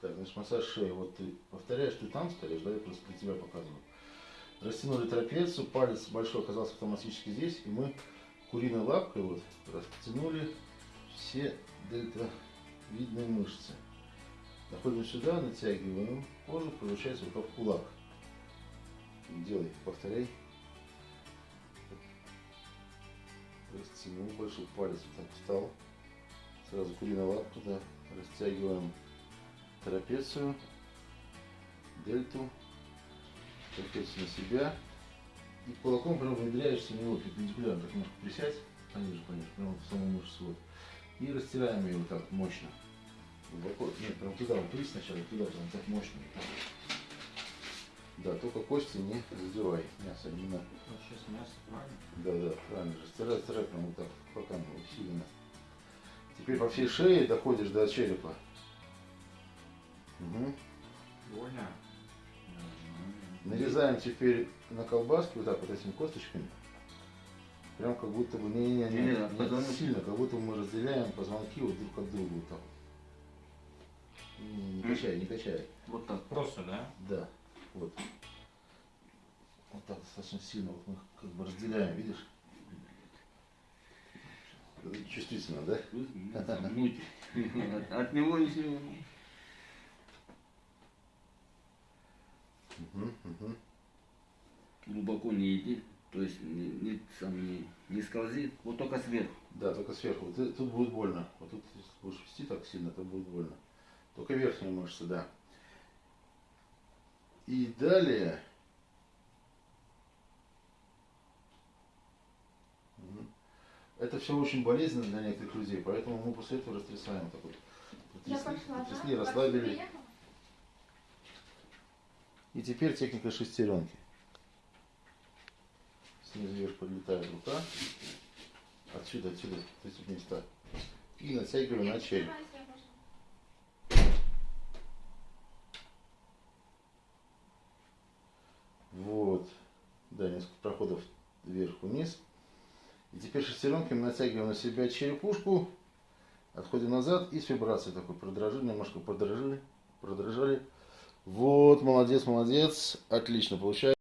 Так, значит, массаж шеи. Вот ты повторяешь, ты там стоишь, да, я просто для тебя показываю. Растянули трапецию, палец большой оказался автоматически здесь, и мы куриной лапкой вот растянули все дельтовидные мышцы. Находим сюда, натягиваем кожу, получается вот как кулак. Делай, повторяй. Растянул большой палец, вот так встал. Сразу куриная лапка, да, растягиваем трапецию, дельту, трапецию на себя. И кулаком прям внедряешься в него перпендикулярно, так немножко присядь, пониже, пониже, прямо в саму мышцу. Вот. И растираем ее вот так мощно. Глубоко, нет, прям туда, вот туди сначала, туда, прям так мощно. Вот. Да, только кости не задевай, мясо именно. Ну, сейчас мясо, правильно? Да, да, правильно же. Стирай, стирай прям вот так, пока не усиленно. Теперь по всей шее доходишь до черепа. Угу. Больно. Нарезаем теперь на колбаске вот так вот этими косточками. Прям как будто бы не, не, не, Не, не, не, позвоночник. сильно, как будто мы разделяем позвонки вот друг от друга вот так. Не, не, качай, не качай. Вот так. Просто, да? Да, вот. Вот так достаточно сильно вот мы как бы разделяем, видишь? Чувствительно, да? От него ничего. Угу, угу. Глубоко не иди. То есть не, не, сам не, не скользи. Вот только сверху. Да, только сверху. Вот э- тут будет больно. Вот тут, если будешь вести так сильно, то будет больно. Только верхние мышцы, да. И далее. Это все очень болезненно для некоторых людей, поэтому мы после этого растрясаем вот так вот. Я Потрясли, пошла, потрясли, да? расслабили. И теперь техника шестеренки. Снизу вверх подлетает рука. Отсюда, отсюда, с этих места. И натягиваю на череп. Вот. Да, несколько проходов вверх-вниз. И теперь шестеренками натягиваем на себя черепушку. Отходим назад и с вибрацией такой продрожили, немножко продрожили, продрожали. Вот, молодец, молодец. Отлично получается.